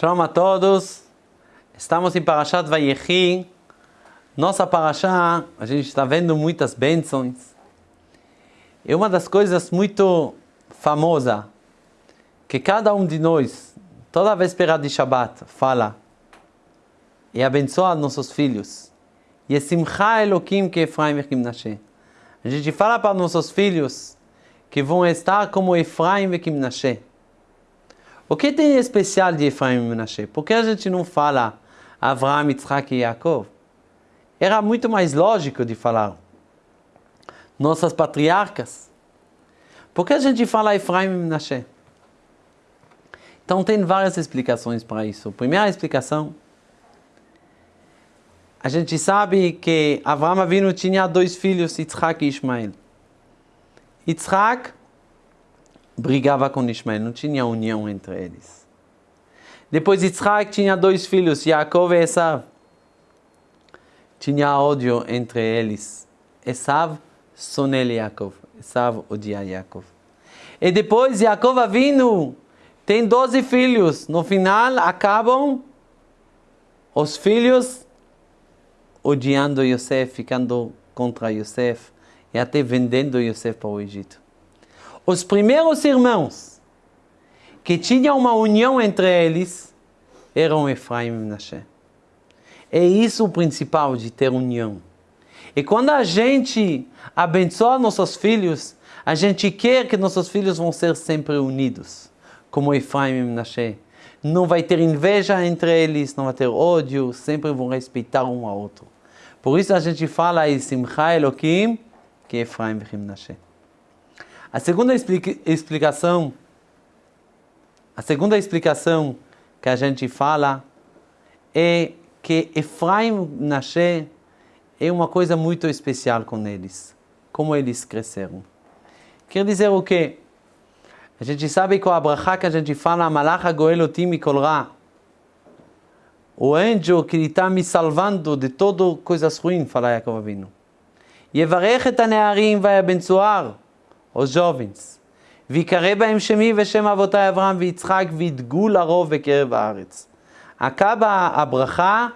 Shalom a todos. Estamos em Parashat Vayechi. Nossa Parashá, a gente está vendo muitas bênçãos. E uma das coisas muito famosa que cada um de nós, toda véspera de Shabbat, fala e abençoa nossos filhos. E Simcha Elohim que Efraim e Kimnashe. A gente fala para nossos filhos que vão estar como Efraim e Kimnashe. O que tem especial de Efraim e Menashe? Por que a gente não fala Avraham, Yitzhak e Yaakov? Era muito mais lógico de falar nossas patriarcas. Por que a gente fala Efraim e Menashe? Então tem várias explicações para isso. Primeira explicação, a gente sabe que Avraham Avinu tinha dois filhos, Yitzhak e Ismael. Yitzhak brigava com Ismael, não tinha união entre eles. Depois Yitzhak tinha dois filhos, Yaakov e Esav. Tinha ódio entre eles. Esav sonel Yaakov. Esav odia Yaakov. E depois Yaakov Avinu tem 12 filhos. No final acabam os filhos odiando Yosef, ficando contra Yosef e até vendendo Yosef para o Egito. Os primeiros irmãos que tinham uma união entre eles eram Efraim e Menashe. É isso o principal de ter união. E quando a gente abençoa nossos filhos, a gente quer que nossos filhos vão ser sempre unidos, como Efraim e Menashe. Não vai ter inveja entre eles, não vai ter ódio, sempre vão respeitar um ao outro. Por isso a gente fala em Simcha Elohim, que Efraim e Menashe. A segunda explicação, a segunda explicação que a gente fala é que Efraim nascer é uma coisa muito especial com eles, como eles cresceram. Quer dizer o quê? A gente sabe que o abraha que a gente fala, Malacha Goel Otim Kolra, o anjo que está me salvando de todas coisas ruins, fala Yaakov Avinu. Yevarech et hanearim vai abençoar os jovens. ויקרא בהם שמי ושם אבותי אברהם ויצחק וידגו לרוב בקרב הארץ. Acaba a bracha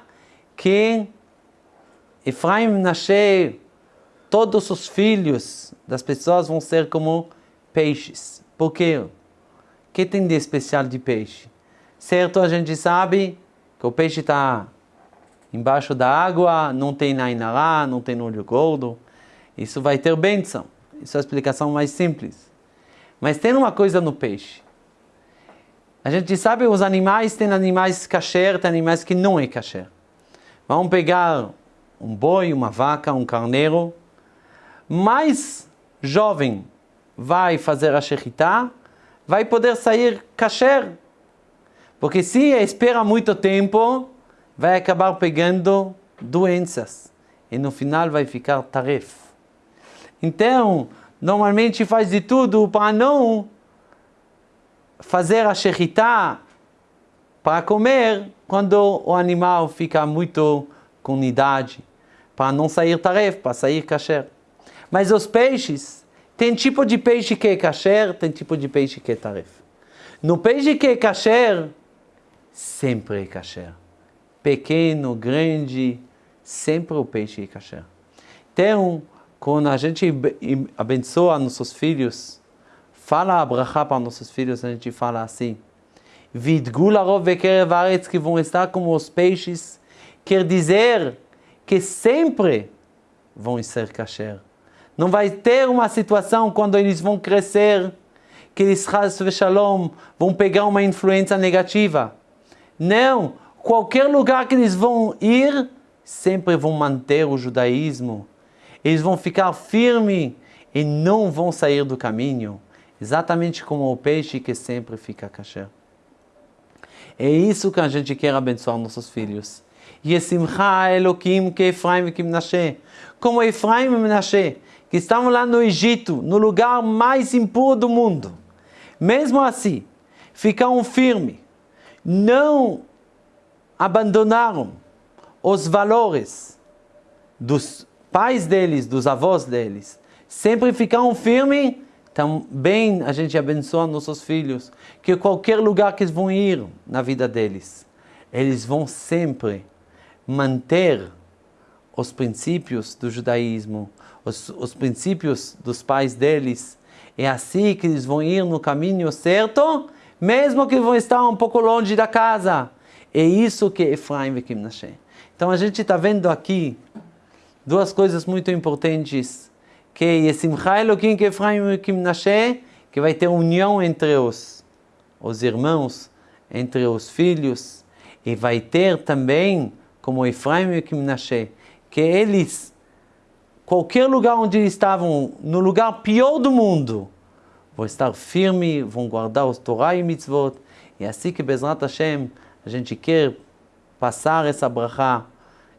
que Efraim nasce, todos os filhos das pessoas vão ser como peixes. Por quê? O que tem de especial de peixe? Certo, a gente sabe que o peixe está embaixo da água, não tem nainará, não tem olho gordo. Isso vai ter bênção. Isso é a explicação mais simples. Mas tem uma coisa no peixe. A gente sabe os animais, tem animais kasher, tem animais que não é kasher. Vamos pegar um boi, uma vaca, um carneiro. Mais jovem vai fazer a shechitá, vai poder sair kasher. Porque se espera muito tempo, vai acabar pegando doenças. E no final vai ficar tarefa. Então, normalmente faz de tudo para não fazer a shechitá para comer quando o animal fica muito com idade, para não sair tarefa, para sair kasher. Mas os peixes, tem tipo de peixe que é kasher, tem tipo de peixe que é tarefa. No peixe que é kasher, sempre é kasher. Pequeno, grande, sempre o peixe é kasher. Então, quando a gente abençoa nossos filhos, fala a brachá para nossos filhos, a gente fala assim, Vidgularov vekerevaretz, que vão estar como os peixes, quer dizer que sempre vão ser kasher. Não vai ter uma situação quando eles vão crescer, que eles, vão pegar uma influência negativa. Não, qualquer lugar que eles vão ir, sempre vão manter o judaísmo, eles vão ficar firmes e não vão sair do caminho, exatamente como o peixe que sempre fica kasher. É isso que a gente quer abençoar nossos filhos. Yesimcha Elohim que Efraim e Menashe. Como Efraim e Menashe, que estavam lá no Egito, no lugar mais impuro do mundo. Mesmo assim, ficaram firmes. Não abandonaram os valores dos pais deles, dos avós deles, sempre ficaram firmes também a gente abençoa nossos filhos, que qualquer lugar que eles vão ir na vida deles, eles vão sempre manter os princípios do judaísmo, os, os princípios dos pais deles. É assim que eles vão ir no caminho certo, mesmo que vão estar um pouco longe da casa. É isso que Efraim e Kimnashe. Então a gente está vendo aqui duas coisas muito importantes que Yesimcha Elohim que Efraim e Kimnashe, que vai ter união entre os, os irmãos, entre os filhos, e vai ter também, como Efraim e Kimnashe, que eles, qualquer lugar onde estavam, no lugar pior do mundo, vão estar firmes, vão guardar os Torah e Mitzvot, e assim que Bezrat Hashem, a gente quer passar essa brachá,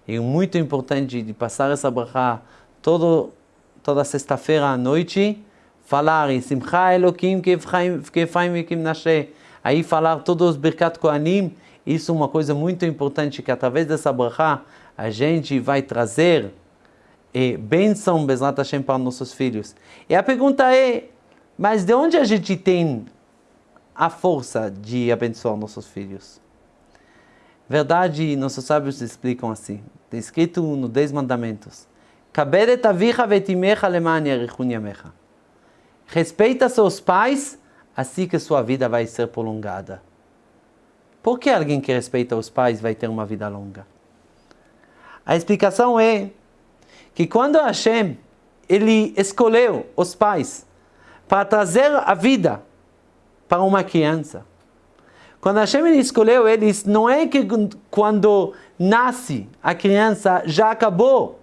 é muito importante de passar essa brachá todo toda sexta-feira à noite, falar em Simcha Elohim Kefraim e Kimnashe, aí falar todos os Birkat Kohanim, isso é uma coisa muito importante, que através dessa brachá a gente vai trazer e bênção Bezrat Hashem para nossos filhos. E a pergunta é, mas de onde a gente tem a força de abençoar nossos filhos? Verdade, nossos sábios explicam assim, está escrito nos Dez Mandamentos. Respeita seus pais, assim que sua vida vai ser prolongada. Por que alguém que respeita os pais vai ter uma vida longa? A explicação é que quando Hashem ele escolheu os pais para trazer a vida para uma criança, quando Hashem escolheu eles, não é que quando nasce a criança já acabou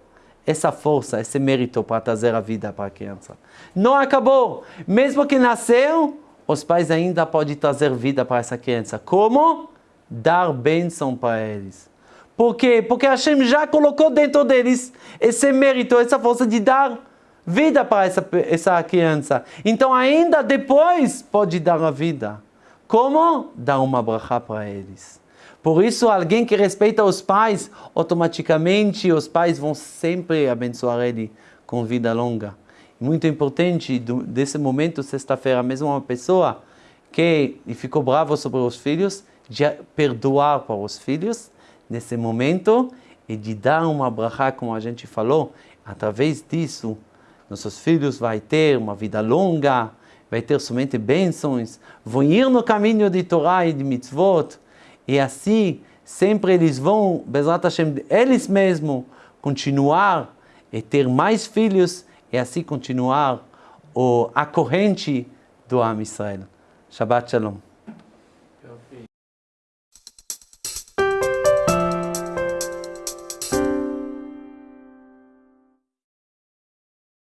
essa força, esse mérito para trazer a vida para a criança. Não acabou. Mesmo que nasceu, os pais ainda podem trazer vida para essa criança. Como? Dar bênção para eles. Por quê? Porque Hashem já colocou dentro deles esse mérito, essa força de dar vida para essa, essa criança. Então ainda depois pode dar a vida. Como? Dar uma brachá para eles. Por isso, alguém que respeita os pais, automaticamente os pais vão sempre abençoar ele com vida longa. Muito importante, desse momento, sexta-feira, mesmo uma pessoa que ficou bravo sobre os filhos, de perdoar para os filhos nesse momento e de dar uma brachá, como a gente falou, através disso, nossos filhos vão ter uma vida longa, vai ter somente bênçãos, vão ir no caminho de Torá e de mitzvot, e assim, sempre eles vão, Bezrat Hashem, eles mesmos, continuar e ter mais filhos e assim continuar o, a corrente do Am Israel. Shabbat Shalom.